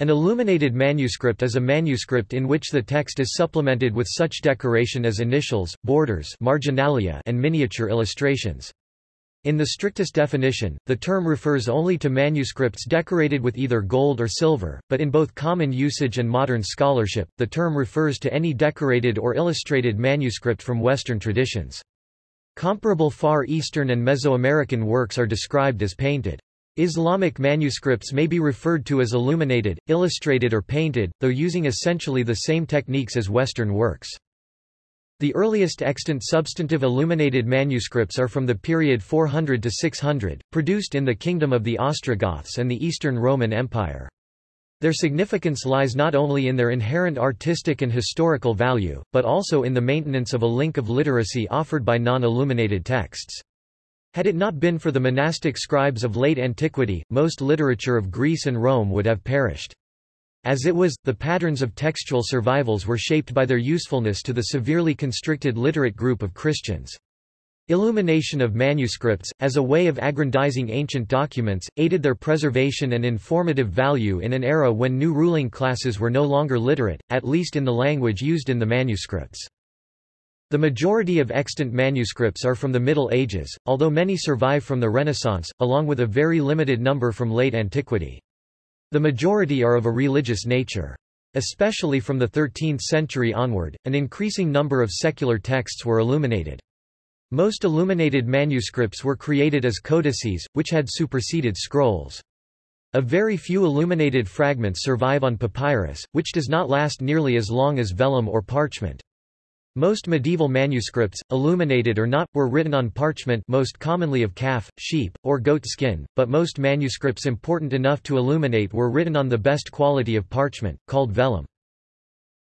An illuminated manuscript is a manuscript in which the text is supplemented with such decoration as initials, borders marginalia and miniature illustrations. In the strictest definition, the term refers only to manuscripts decorated with either gold or silver, but in both common usage and modern scholarship, the term refers to any decorated or illustrated manuscript from Western traditions. Comparable Far Eastern and Mesoamerican works are described as painted. Islamic manuscripts may be referred to as illuminated, illustrated or painted, though using essentially the same techniques as Western works. The earliest extant substantive illuminated manuscripts are from the period 400 to 600, produced in the Kingdom of the Ostrogoths and the Eastern Roman Empire. Their significance lies not only in their inherent artistic and historical value, but also in the maintenance of a link of literacy offered by non-illuminated texts. Had it not been for the monastic scribes of late antiquity, most literature of Greece and Rome would have perished. As it was, the patterns of textual survivals were shaped by their usefulness to the severely constricted literate group of Christians. Illumination of manuscripts, as a way of aggrandizing ancient documents, aided their preservation and informative value in an era when new ruling classes were no longer literate, at least in the language used in the manuscripts. The majority of extant manuscripts are from the Middle Ages, although many survive from the Renaissance, along with a very limited number from late antiquity. The majority are of a religious nature. Especially from the 13th century onward, an increasing number of secular texts were illuminated. Most illuminated manuscripts were created as codices, which had superseded scrolls. A very few illuminated fragments survive on papyrus, which does not last nearly as long as vellum or parchment. Most medieval manuscripts, illuminated or not, were written on parchment most commonly of calf, sheep, or goat skin, but most manuscripts important enough to illuminate were written on the best quality of parchment, called vellum.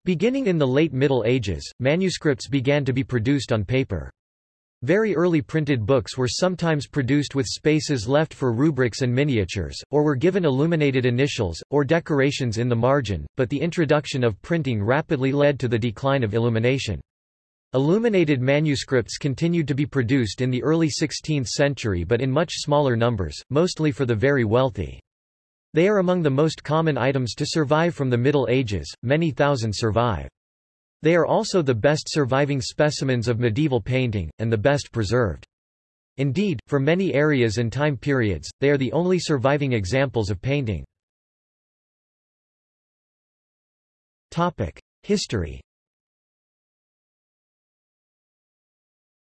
Beginning in the late Middle Ages, manuscripts began to be produced on paper. Very early printed books were sometimes produced with spaces left for rubrics and miniatures, or were given illuminated initials, or decorations in the margin, but the introduction of printing rapidly led to the decline of illumination. Illuminated manuscripts continued to be produced in the early 16th century but in much smaller numbers, mostly for the very wealthy. They are among the most common items to survive from the Middle Ages, many thousand survive. They are also the best surviving specimens of medieval painting, and the best preserved. Indeed, for many areas and time periods, they are the only surviving examples of painting. History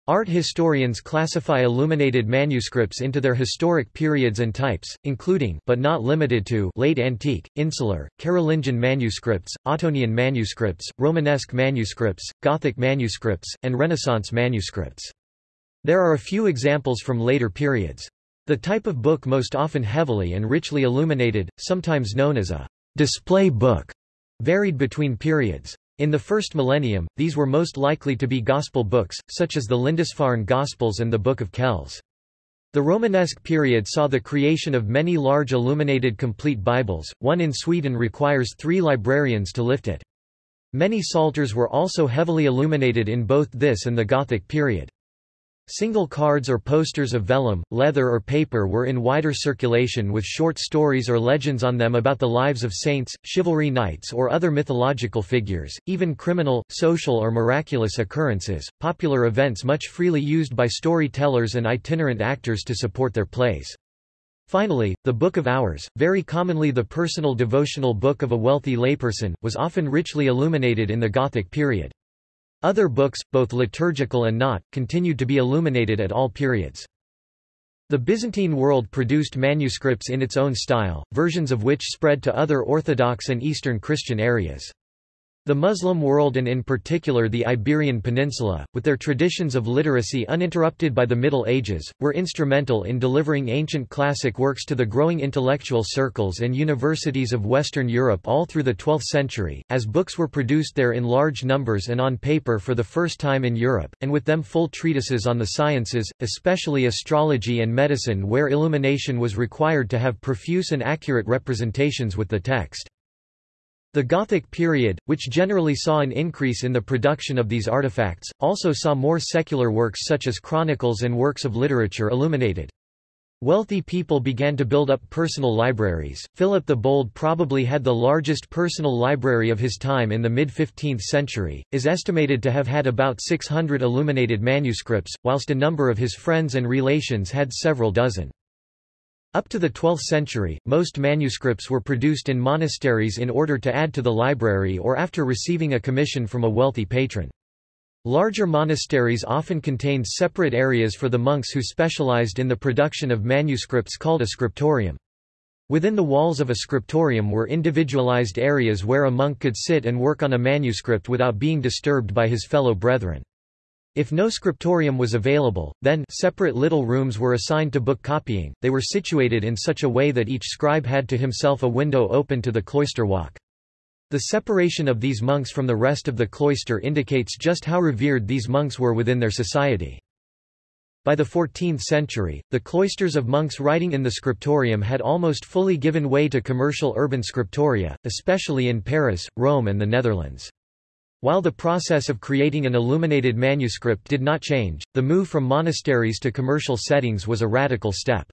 Art historians classify illuminated manuscripts into their historic periods and types, including but not limited to late antique, insular, Carolingian manuscripts, Ottonian manuscripts, Romanesque manuscripts, Gothic manuscripts, and Renaissance manuscripts. There are a few examples from later periods. The type of book most often heavily and richly illuminated, sometimes known as a display book, varied between periods. In the first millennium, these were most likely to be Gospel books, such as the Lindisfarne Gospels and the Book of Kells. The Romanesque period saw the creation of many large illuminated complete Bibles, one in Sweden requires three librarians to lift it. Many psalters were also heavily illuminated in both this and the Gothic period. Single cards or posters of vellum, leather or paper were in wider circulation with short stories or legends on them about the lives of saints, chivalry knights or other mythological figures, even criminal, social or miraculous occurrences, popular events much freely used by storytellers and itinerant actors to support their plays. Finally, the Book of Hours, very commonly the personal devotional book of a wealthy layperson, was often richly illuminated in the Gothic period. Other books, both liturgical and not, continued to be illuminated at all periods. The Byzantine world produced manuscripts in its own style, versions of which spread to other Orthodox and Eastern Christian areas. The Muslim world and in particular the Iberian Peninsula, with their traditions of literacy uninterrupted by the Middle Ages, were instrumental in delivering ancient classic works to the growing intellectual circles and universities of Western Europe all through the 12th century, as books were produced there in large numbers and on paper for the first time in Europe, and with them full treatises on the sciences, especially astrology and medicine where illumination was required to have profuse and accurate representations with the text. The Gothic period, which generally saw an increase in the production of these artifacts, also saw more secular works such as chronicles and works of literature illuminated. Wealthy people began to build up personal libraries. Philip the Bold probably had the largest personal library of his time in the mid-15th century, is estimated to have had about 600 illuminated manuscripts, whilst a number of his friends and relations had several dozen. Up to the 12th century, most manuscripts were produced in monasteries in order to add to the library or after receiving a commission from a wealthy patron. Larger monasteries often contained separate areas for the monks who specialized in the production of manuscripts called a scriptorium. Within the walls of a scriptorium were individualized areas where a monk could sit and work on a manuscript without being disturbed by his fellow brethren. If no scriptorium was available, then separate little rooms were assigned to book copying. They were situated in such a way that each scribe had to himself a window open to the cloister walk. The separation of these monks from the rest of the cloister indicates just how revered these monks were within their society. By the 14th century, the cloisters of monks writing in the scriptorium had almost fully given way to commercial urban scriptoria, especially in Paris, Rome and the Netherlands. While the process of creating an illuminated manuscript did not change, the move from monasteries to commercial settings was a radical step.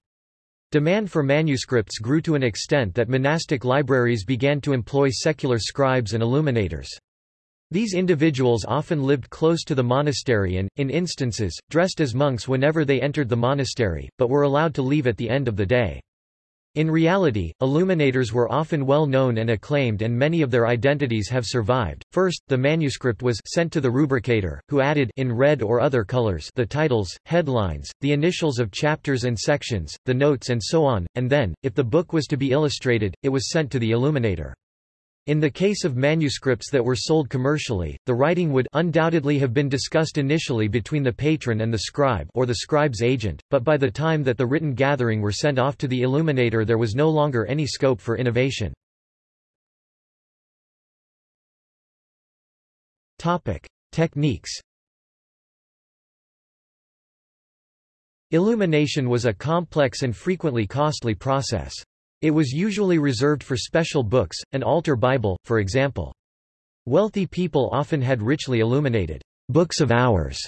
Demand for manuscripts grew to an extent that monastic libraries began to employ secular scribes and illuminators. These individuals often lived close to the monastery and, in instances, dressed as monks whenever they entered the monastery, but were allowed to leave at the end of the day. In reality, illuminators were often well known and acclaimed and many of their identities have survived. First, the manuscript was sent to the rubricator, who added in red or other colors the titles, headlines, the initials of chapters and sections, the notes and so on, and then, if the book was to be illustrated, it was sent to the illuminator. In the case of manuscripts that were sold commercially, the writing would undoubtedly have been discussed initially between the patron and the scribe or the scribe's agent, but by the time that the written gathering were sent off to the illuminator there was no longer any scope for innovation. Techniques. Illumination was a complex and frequently costly process. It was usually reserved for special books, an altar Bible, for example. Wealthy people often had richly illuminated books of hours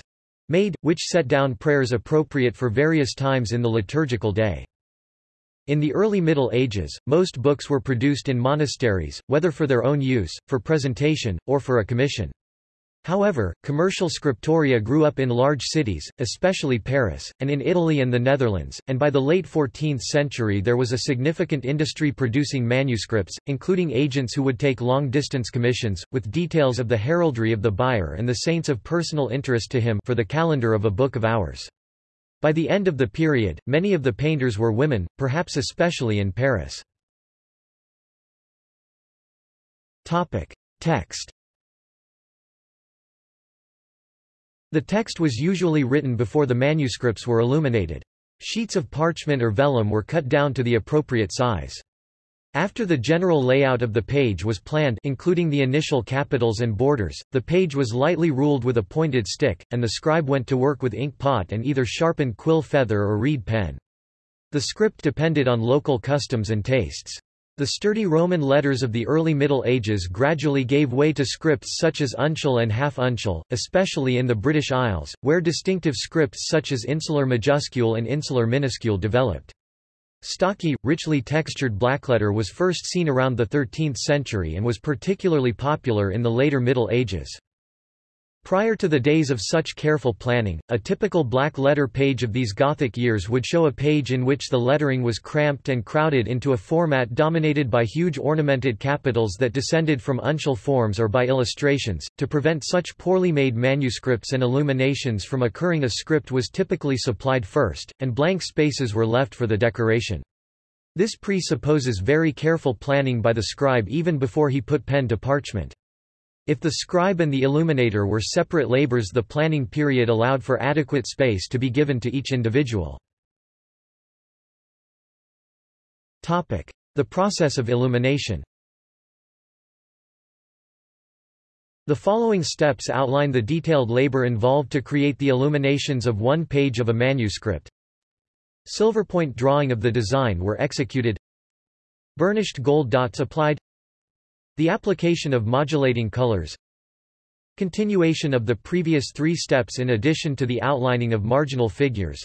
made, which set down prayers appropriate for various times in the liturgical day. In the early Middle Ages, most books were produced in monasteries, whether for their own use, for presentation, or for a commission. However, commercial scriptoria grew up in large cities, especially Paris, and in Italy and the Netherlands, and by the late 14th century there was a significant industry producing manuscripts, including agents who would take long-distance commissions, with details of the heraldry of the buyer and the saints of personal interest to him for the calendar of a book of hours. By the end of the period, many of the painters were women, perhaps especially in Paris. Text The text was usually written before the manuscripts were illuminated. Sheets of parchment or vellum were cut down to the appropriate size. After the general layout of the page was planned including the initial capitals and borders, the page was lightly ruled with a pointed stick, and the scribe went to work with ink pot and either sharpened quill feather or reed pen. The script depended on local customs and tastes. The sturdy Roman letters of the early Middle Ages gradually gave way to scripts such as uncial and half-uncial, especially in the British Isles, where distinctive scripts such as insular majuscule and insular minuscule developed. Stocky, richly textured blackletter was first seen around the 13th century and was particularly popular in the later Middle Ages. Prior to the days of such careful planning, a typical black letter page of these Gothic years would show a page in which the lettering was cramped and crowded into a format dominated by huge ornamented capitals that descended from uncial forms or by illustrations. To prevent such poorly made manuscripts and illuminations from occurring a script was typically supplied first, and blank spaces were left for the decoration. This presupposes very careful planning by the scribe even before he put pen to parchment. If the scribe and the illuminator were separate labors the planning period allowed for adequate space to be given to each individual. The process of illumination The following steps outline the detailed labor involved to create the illuminations of one page of a manuscript. Silverpoint drawing of the design were executed Burnished gold dots applied the application of modulating colors Continuation of the previous three steps in addition to the outlining of marginal figures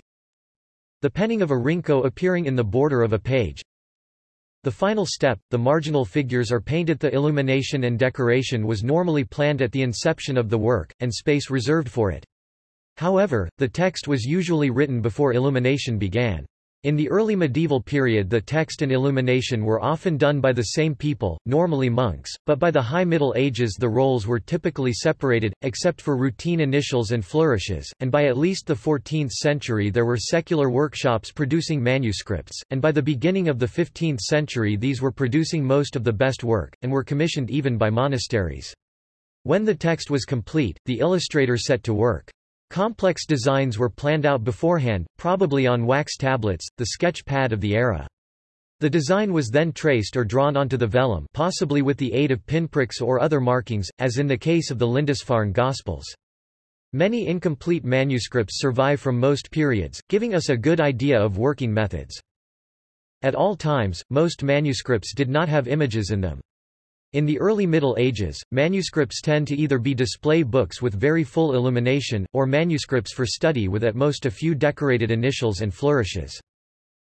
The penning of a rinko appearing in the border of a page. The final step, the marginal figures are painted The illumination and decoration was normally planned at the inception of the work, and space reserved for it. However, the text was usually written before illumination began. In the early medieval period the text and illumination were often done by the same people, normally monks, but by the High Middle Ages the roles were typically separated, except for routine initials and flourishes, and by at least the 14th century there were secular workshops producing manuscripts, and by the beginning of the 15th century these were producing most of the best work, and were commissioned even by monasteries. When the text was complete, the illustrator set to work. Complex designs were planned out beforehand, probably on wax tablets, the sketch pad of the era. The design was then traced or drawn onto the vellum possibly with the aid of pinpricks or other markings, as in the case of the Lindisfarne Gospels. Many incomplete manuscripts survive from most periods, giving us a good idea of working methods. At all times, most manuscripts did not have images in them. In the early Middle Ages, manuscripts tend to either be display books with very full illumination, or manuscripts for study with at most a few decorated initials and flourishes.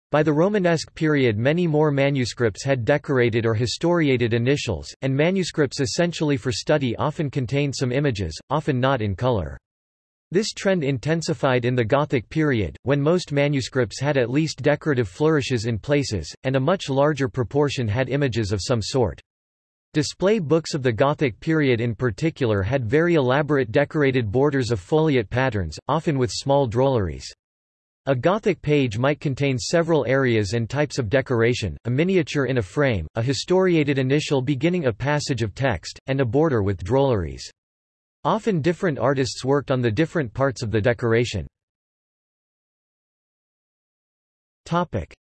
By the Romanesque period many more manuscripts had decorated or historiated initials, and manuscripts essentially for study often contained some images, often not in color. This trend intensified in the Gothic period, when most manuscripts had at least decorative flourishes in places, and a much larger proportion had images of some sort. Display books of the Gothic period in particular had very elaborate decorated borders of foliate patterns, often with small drolleries. A Gothic page might contain several areas and types of decoration, a miniature in a frame, a historiated initial beginning a passage of text, and a border with drolleries. Often different artists worked on the different parts of the decoration.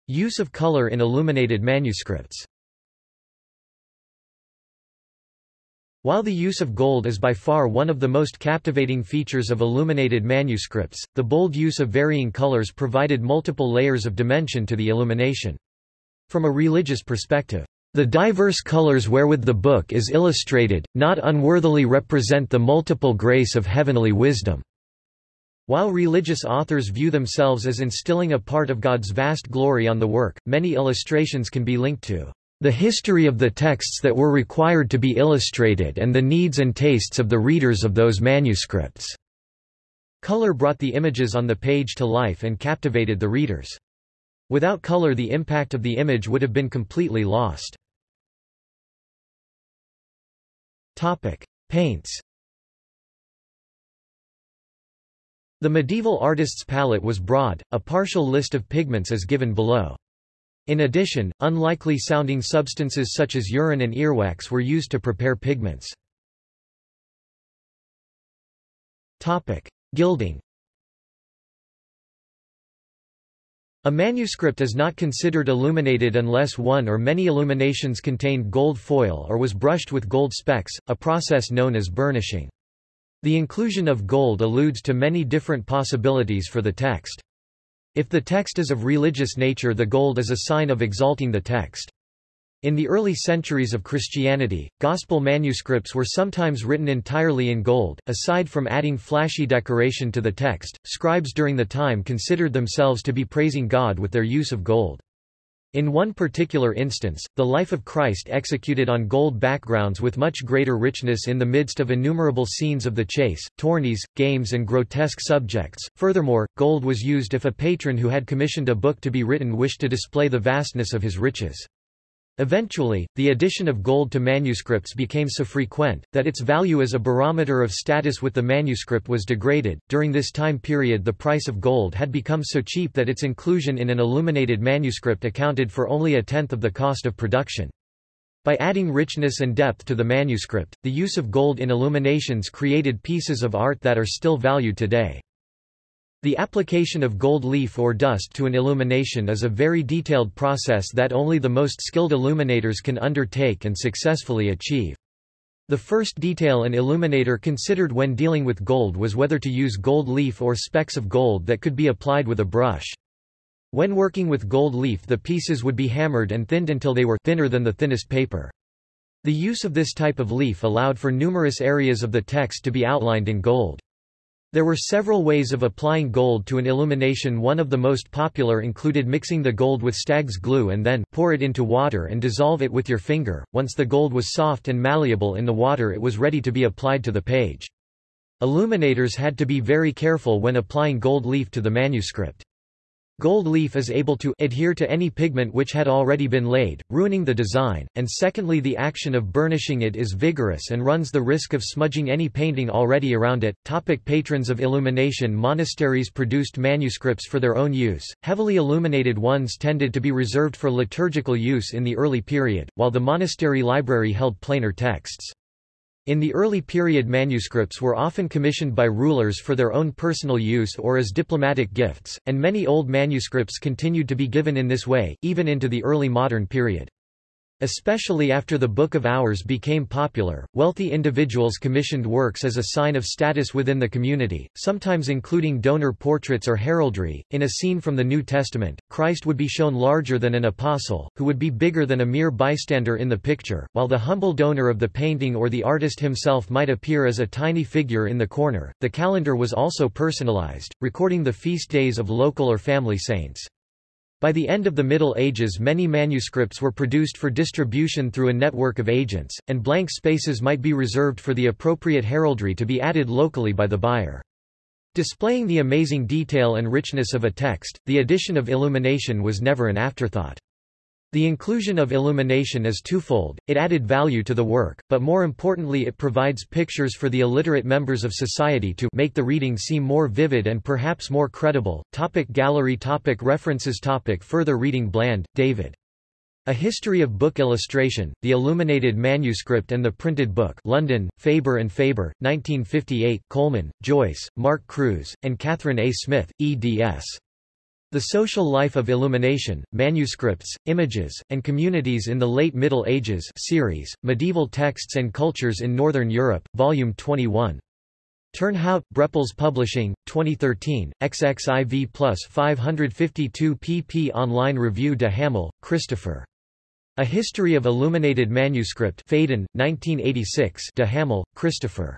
Use of color in illuminated manuscripts While the use of gold is by far one of the most captivating features of illuminated manuscripts, the bold use of varying colors provided multiple layers of dimension to the illumination. From a religious perspective, the diverse colors wherewith the book is illustrated, not unworthily represent the multiple grace of heavenly wisdom. While religious authors view themselves as instilling a part of God's vast glory on the work, many illustrations can be linked to the history of the texts that were required to be illustrated and the needs and tastes of the readers of those manuscripts." Color brought the images on the page to life and captivated the readers. Without color the impact of the image would have been completely lost. Paints The medieval artist's palette was broad, a partial list of pigments is given below. In addition, unlikely sounding substances such as urine and earwax were used to prepare pigments. Gilding A manuscript is not considered illuminated unless one or many illuminations contained gold foil or was brushed with gold specks, a process known as burnishing. The inclusion of gold alludes to many different possibilities for the text. If the text is of religious nature the gold is a sign of exalting the text. In the early centuries of Christianity, gospel manuscripts were sometimes written entirely in gold. Aside from adding flashy decoration to the text, scribes during the time considered themselves to be praising God with their use of gold. In one particular instance, the life of Christ executed on gold backgrounds with much greater richness in the midst of innumerable scenes of the chase, tourneys, games and grotesque subjects. Furthermore, gold was used if a patron who had commissioned a book to be written wished to display the vastness of his riches. Eventually, the addition of gold to manuscripts became so frequent, that its value as a barometer of status with the manuscript was degraded. During this time period, the price of gold had become so cheap that its inclusion in an illuminated manuscript accounted for only a tenth of the cost of production. By adding richness and depth to the manuscript, the use of gold in illuminations created pieces of art that are still valued today. The application of gold leaf or dust to an illumination is a very detailed process that only the most skilled illuminators can undertake and successfully achieve. The first detail an illuminator considered when dealing with gold was whether to use gold leaf or specks of gold that could be applied with a brush. When working with gold leaf the pieces would be hammered and thinned until they were thinner than the thinnest paper. The use of this type of leaf allowed for numerous areas of the text to be outlined in gold. There were several ways of applying gold to an illumination one of the most popular included mixing the gold with stag's glue and then pour it into water and dissolve it with your finger, once the gold was soft and malleable in the water it was ready to be applied to the page. Illuminators had to be very careful when applying gold leaf to the manuscript. Gold leaf is able to adhere to any pigment which had already been laid, ruining the design, and secondly the action of burnishing it is vigorous and runs the risk of smudging any painting already around it. Topic patrons of illumination Monasteries produced manuscripts for their own use, heavily illuminated ones tended to be reserved for liturgical use in the early period, while the monastery library held plainer texts. In the early period manuscripts were often commissioned by rulers for their own personal use or as diplomatic gifts, and many old manuscripts continued to be given in this way, even into the early modern period. Especially after the Book of Hours became popular, wealthy individuals commissioned works as a sign of status within the community, sometimes including donor portraits or heraldry. In a scene from the New Testament, Christ would be shown larger than an apostle, who would be bigger than a mere bystander in the picture, while the humble donor of the painting or the artist himself might appear as a tiny figure in the corner. The calendar was also personalized, recording the feast days of local or family saints. By the end of the Middle Ages many manuscripts were produced for distribution through a network of agents, and blank spaces might be reserved for the appropriate heraldry to be added locally by the buyer. Displaying the amazing detail and richness of a text, the addition of illumination was never an afterthought. The inclusion of illumination is twofold, it added value to the work, but more importantly it provides pictures for the illiterate members of society to make the reading seem more vivid and perhaps more credible. Topic gallery topic References topic Further reading Bland, David. A History of Book Illustration, The Illuminated Manuscript and the Printed Book London, Faber and Faber, 1958 Coleman, Joyce, Mark Cruse, and Catherine A. Smith, eds. The Social Life of Illumination, Manuscripts, Images, and Communities in the Late Middle Ages series, Medieval Texts and Cultures in Northern Europe, Volume 21. Turnhout, Brepols Publishing, 2013, XXIV plus 552 pp Online review de Hamel, Christopher. A History of Illuminated Manuscript Phaidon, 1986 de Hamel, Christopher.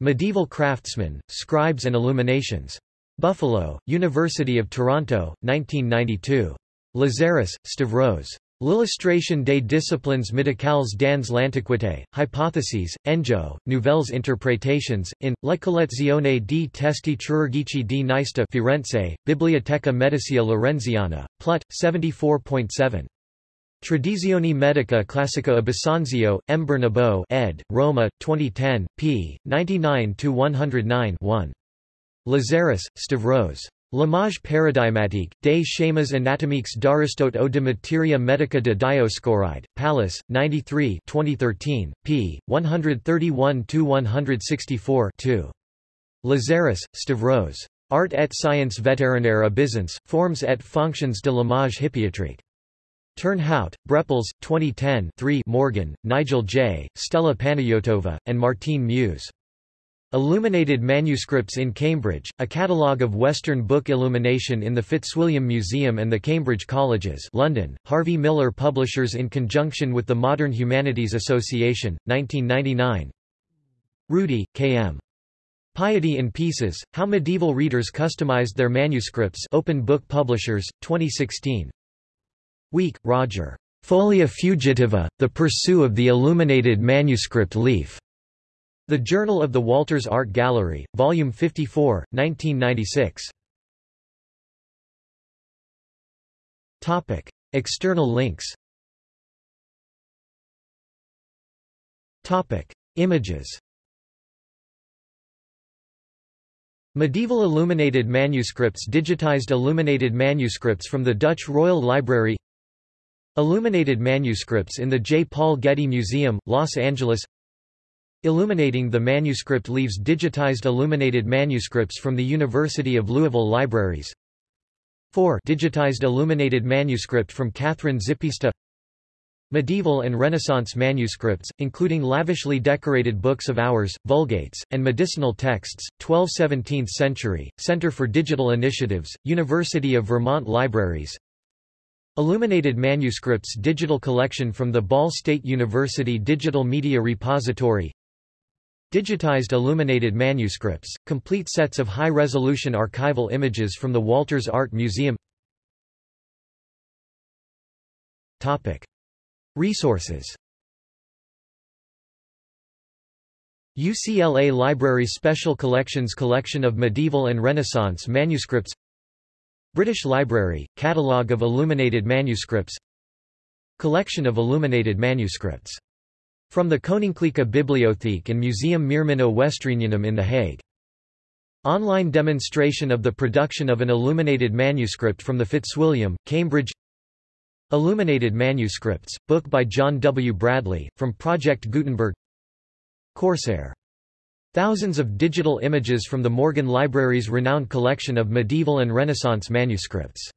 Medieval Craftsmen, Scribes and Illuminations. Buffalo, University of Toronto, 1992. Lazaris, Stavros. L'illustration des disciplines médicales dans l'Antiquité, Hypotheses, Enjo, Nouvelles Interpretations, in, La collezione di testi chirurgici di Nista Firenze, Biblioteca Medicea Laurenziana, Plut, 74.7. Tradizioni Medica Classica Abisanzio, M. Bernabò ed., Roma, 2010, p. 99-109 Lazaris, Stavros. L'image paradigmatique, des schémas anatomiques d'Aristote ou de materia medica de Dioscoride, Pallas, 93 2013, p. 131-164 2. Lazaris, Stavros. Art et science vétérinaire à Byzance, forms et fonctions de l'image hippiatrique. Turnhout, Brepols, 2010 3 Morgan, Nigel J., Stella Panayotova, and Martine Meuwese. Illuminated Manuscripts in Cambridge, a catalogue of Western book illumination in the Fitzwilliam Museum and the Cambridge Colleges London, Harvey Miller Publishers in conjunction with the Modern Humanities Association, 1999 Rudy, K.M. Piety in Pieces, How Medieval Readers Customized Their Manuscripts Open Book Publishers, 2016 Wieck, Roger. Folia Fugitiva, The Pursuit of the Illuminated Manuscript Leaf. The Journal of the Walters Art Gallery, Volume 54, 1996. Topic. External links Topic. Images Medieval illuminated manuscripts Digitized illuminated manuscripts from the Dutch Royal Library Illuminated manuscripts in the J. Paul Getty Museum, Los Angeles Illuminating the manuscript leaves digitized illuminated manuscripts from the University of Louisville Libraries. 4 digitized illuminated manuscript from Catherine Zippista Medieval and Renaissance manuscripts, including lavishly decorated books of hours, vulgates, and medicinal texts, 12th–17th century, Center for Digital Initiatives, University of Vermont Libraries Illuminated Manuscripts Digital Collection from the Ball State University Digital Media Repository Digitized illuminated manuscripts, complete sets of high-resolution archival images from the Walters Art Museum Topic. Resources UCLA Library Special Collections Collection of Medieval and Renaissance Manuscripts British Library, Catalogue of Illuminated Manuscripts Collection of Illuminated Manuscripts. From the Koninklijke Bibliotheek and Museum Meermanno Westreenianum in The Hague. Online demonstration of the production of an illuminated manuscript from the Fitzwilliam, Cambridge Illuminated Manuscripts, book by John W. Bradley, from Project Gutenberg Corsair. Thousands of digital images from the Morgan Library's renowned collection of medieval and Renaissance manuscripts.